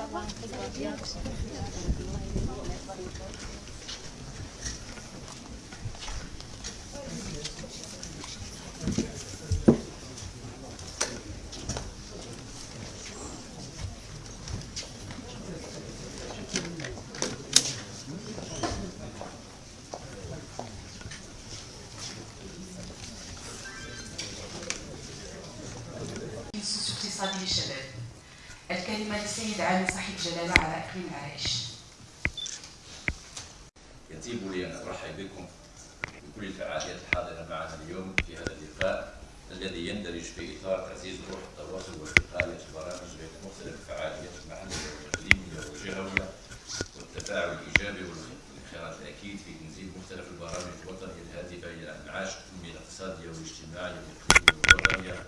الاقتصادي للشباب الكلمة للسيد علي صاحب جلالة على إقليم العرائش يطيب لي أن أرحب بكم بكل الفعاليات الحاضرة معنا اليوم في هذا اللقاء الذي يندرج في إطار تعزيز روح التواصل والوقاية البرامج بين مختلف الفعاليات المحلية والإقليمية والجهوية والتفاعل الإيجابي والانخراط الأكيد في تنزيل مختلف البرامج الوطنية الهادفة إلى إنعاش التنمية الاقتصادية والاجتماعية والإقليمية والوطنية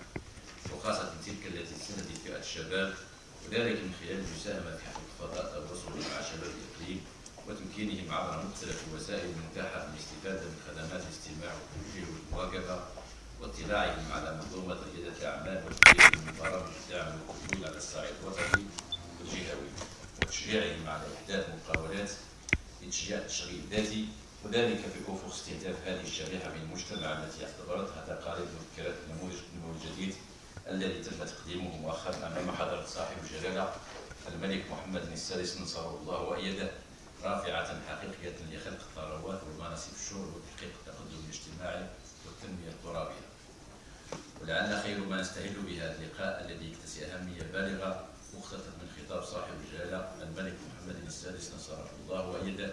وخاصة تلك التي تستهدف فئة الشباب وذلك من خلال المساهمة في حفظ فضاء التواصل مع شباب الإقليم وتمكينهم عبر مختلف الوسائل المتاحة للاستفادة من خدمات الاستماع والتوجيه والمواكبة واطلاعهم على منظومة ريادة الأعمال وتطبيق من برامج الدعم والقبول على الصعيد الوطني والجهوي. وتشجيعهم على إحداث مقاولات لتشجيع التشغيل الذاتي وذلك في افق استهداف هذه الشريحة من المجتمع التي اعتبرتها تقاليد وفكرات النموذج الجديد الذي تم تقديمه مؤخرا أمام حضرة صاحب الجلالة الملك محمد السادس نصره الله وايده رافعة حقيقية لخلق الثروات ومناصب الشغل وتحقيق التقدم الاجتماعي والتنمية الترابيه. ولعل خير ما نستهل بهذا اللقاء الذي يكتسي أهمية بالغة مختطف من خطاب صاحب الجلالة الملك محمد السادس نصره الله وايده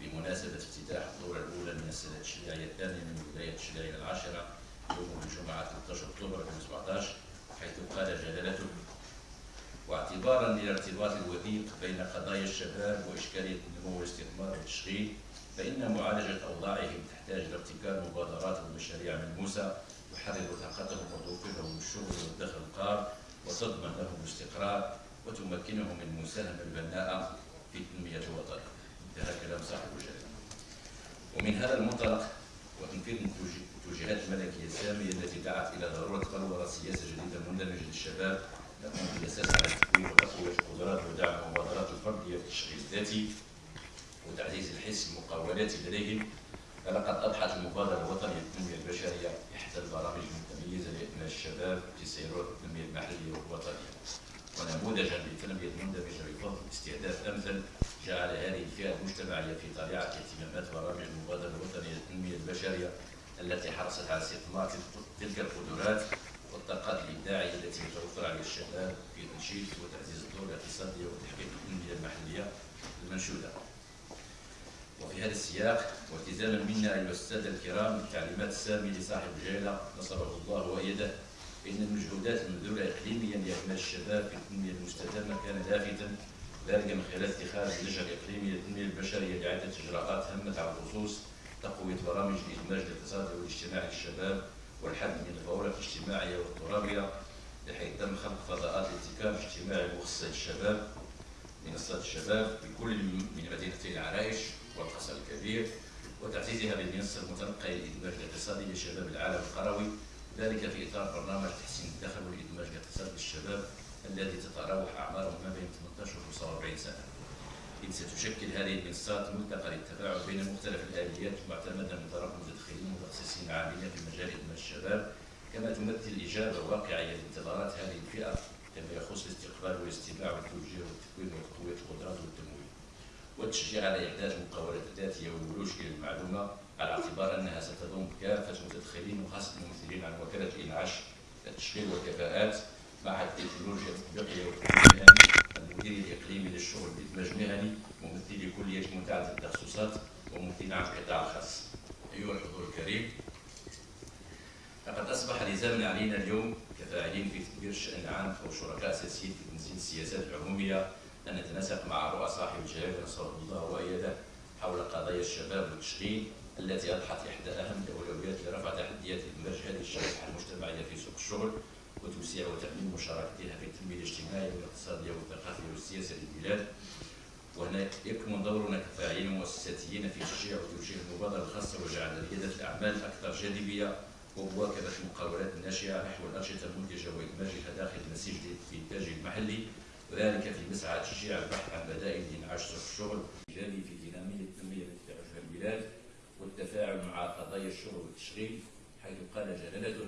بمناسبة افتتاح الدورة الأولى من السنة التشريعيه الثانية من ولاية التشريعيه العاشرة يوم الجمعة 13 أكتوبر 2017 حيث قال جلالته واعتبارا للارتباط الوثيق بين قضايا الشباب واشكاليه النمو والاستثمار والتشغيل فإن معالجة أوضاعهم تحتاج لابتكار مبادرات ومشاريع ملموسه تحرر طاقتهم وتوفر لهم الشغل والدخل القار وتضمن لهم الاستقرار وتمكنهم من المساهمه البناءه في تنميه الوطن. انتهى كلام صاحب الجلاله. ومن هذا المنطلق وتنفيذ التوجيهات الملكية السامية التي دعت إلى ضرورة بلوره سياسة مندمجه للشباب تقوم بالاساس على تكوين وتقويه القدرات ودعم المبادرات الفردية في التشغيل الذاتي وتعزيز الحس المقاولاتي لديهم. فلقد أضحت المبادرة الوطنية للتنمية البشرية إحدى البرامج المتميزة لابناء الشباب في سيرات التنمية المحلية والوطنية. ونموذجا للتنمية المندمجة بفضل استهداف أمثل جعل هذه الفئة المجتمعية في طليعه اهتمامات برامج المبادرة الوطنية للتنمية البشرية التي حرصت على استثمار تلك القدرات والطاقات الإبداعية التي يتوفر على الشباب في تنشيط وتعزيز الدور الاقتصاديه وتحقيق التنميه المحلية المنشودة. وفي هذا السياق والتزاما منا أيها السادة الكرام بالتعليمات السامية لصاحب الجلاله نصره الله وإيده فان المجهودات المبذولة اقليميا لاعمال الشباب في التنميه المستدامة كان لافتا ذلك من خلال اتخاذ اللجنة الإقليمية للتنميه البشرية لعده إجراءات هامة على الخصوص تقوية برامج الإدماج الاقتصادي والاجتماعي للشباب والحد من الفوارق الاجتماعية والترابيه بحيث تم خلق فضاءات الابتكار الاجتماعي مخصصه للشباب منصات الشباب بكل من مدينتي العرائش والقصر الكبير وتعزيزها بالمنصه المتنقلة للادماج الاقتصادي لشباب العالم القروي ذلك في إطار برنامج تحسين الدخل والإدماج الاقتصادي للشباب الذي تتراوح أعمارهم ما بين 18 و 45 سنة. إذ ستشكل هذه المنصات ملتقى للتفاعل بين مختلف الآليات المعتمدة من ومتخصصين عاملين في مجال إدماج الشباب كما تمثل إجابة واقعية لانتظارات هذه الفئة فيما يخص الاستقبال والاستماع والتوجيه والتكوين وتقوية القدرات والتمويل والتشجيع على إعداد مقاولات ذاتية والولوج إلى المعلومة على اعتبار أنها ستضم كافة المتدخلين وخاصة الممثلين عن وكالة الإنعاش التشغيل والكفاءات معهد التكنولوجيا التطبيقية والتكنولوجيا المدير الإقليمي للشغل بإدماج مهني ممثلي كلية متعدده التخصصات وممثلين عن القطاع الخاص. ايها الحضور الكريم. لقد أصبح لزاما علينا اليوم كفاعلين في تدبير الشأن العام وشركاء اساسيين في تنزيل السياسات العموميه أن نتناسق مع رؤى صاحب الجلالة نصره الله وايده حول قضايا الشباب والتشغيل التي أضحت إحدى أهم الأولويات لرفع تحديات ادماج هذه الشريحه المجتمعية في سوق الشغل وتوسيع وتأمين مشاركتها في التنمية الاجتماعية والاقتصادية والثقافية والسياسية للبلاد. وهنا يكمن دورنا كفاعلين مؤسساتيين في تشجيع وتوجيه المبادرة الخاصة وجعل ريادة الأعمال أكثر جاذبية ومواكبة المقاولات الناشئة نحو الأنشطة المنتجة وإدماجها داخل النسيج الإنتاجي المحلي وذلك في مسعى تشجيع البحث عن بدائل لإنعاش سوق الشغل الإيجابي في دينامية التنمية التي تعيشها البلاد والتفاعل مع قضايا الشغل والتشغيل حيث قال جلالته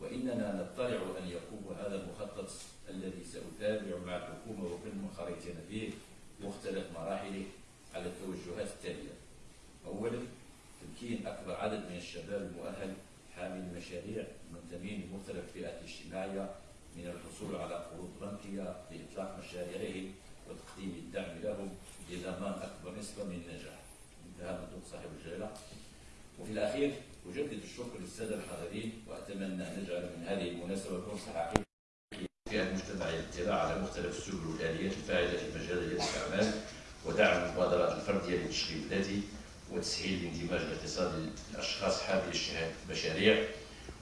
وإننا نطلع أن يقوم هذا المخطط الذي سأتابع مع الحكومة وكل منخرطين فيه مختلف مراحله على التوجهات التالية أولا تمكين أكبر عدد من الشباب المؤهل حامل المشاريع المنتمين لمختلف الفئات الاجتماعية من الحصول على قروض بنكية لإطلاق مشاريعهم وتقديم الدعم لهم لضمان أكبر نسبة من النجاح. انتهى من صاحب الجلالة. وفي الأخير أجدد الشكر للسادة الحاضرين وأتمنى أن نجعل من هذه المناسبة فرصة حقيقية المجتمع الاطلاع على مختلف السبل والآليات الفاعلة في مجال ريادة الأعمال ودعم المبادرات الفردية للتشغيل الذاتي وتسهيل الاندماج الاقتصادي للأشخاص حاملي المشاريع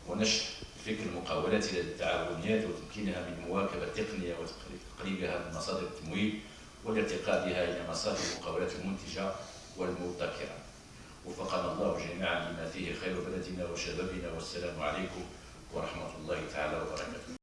ونشر فكر المقاولات إلى التعاونيات وتمكينها من مواكبة التقنية وتقريبها من مصادر التمويل والارتقاء بها إلى مصادر المقاولات المنتجة والمبتكرة. وفقنا الله جميعا لما فيه خير بلدنا وشبابنا والسلام عليكم ورحمة الله تعالى وبركاته.